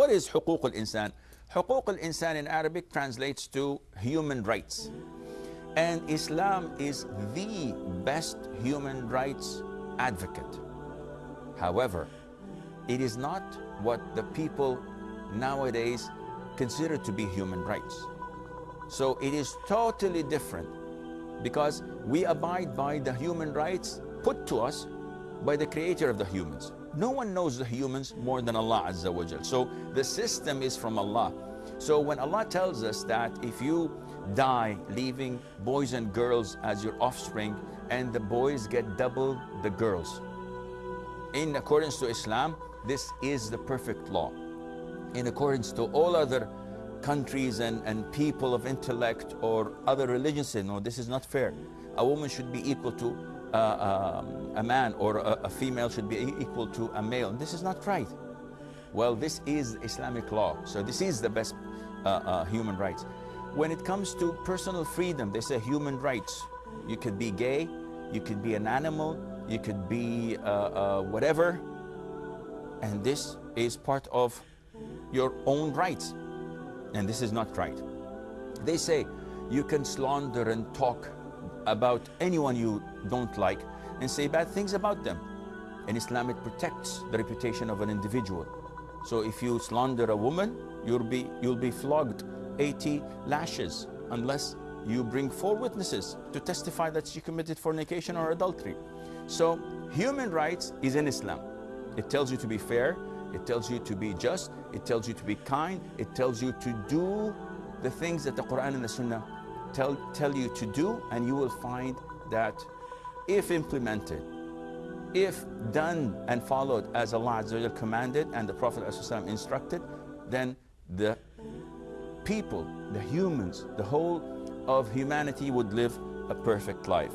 What is حقوق الإنسان? حقوق الإنسان in Arabic translates to human rights. And Islam is the best human rights advocate. However, it is not what the people nowadays consider to be human rights. So it is totally different because we abide by the human rights put to us by the creator of the humans. No one knows the humans more than Allah Azza wa Jal. So the system is from Allah. So when Allah tells us that if you die leaving boys and girls as your offspring and the boys get double the girls, in accordance to Islam, this is the perfect law. In accordance to all other countries and, and people of intellect or other religions say, no, this is not fair. A woman should be equal to uh, um, a man or a, a, female should be equal to a male. This is not right. Well, this is Islamic law. So this is the best uh, uh, human rights. When it comes to personal freedom, they say human rights. You could be gay, you could be an animal, you could be uh, uh, whatever. And this is part of your own rights. And this is not right. They say you can slander and talk about anyone you don't like and say bad things about them. In Islam, it protects the reputation of an individual. So if you slander a woman, you'll be, you'll be flogged 80 lashes unless you bring four witnesses to testify that she committed fornication or adultery. So human rights is in Islam. It tells you to be fair, it tells you to be just, it tells you to be kind, it tells you to do the things that the Quran and the Sunnah tell, tell you to do and you will find that if implemented, if done and followed as Allah commanded and the Prophet instructed, then the people, the humans, the whole of humanity would live a perfect life.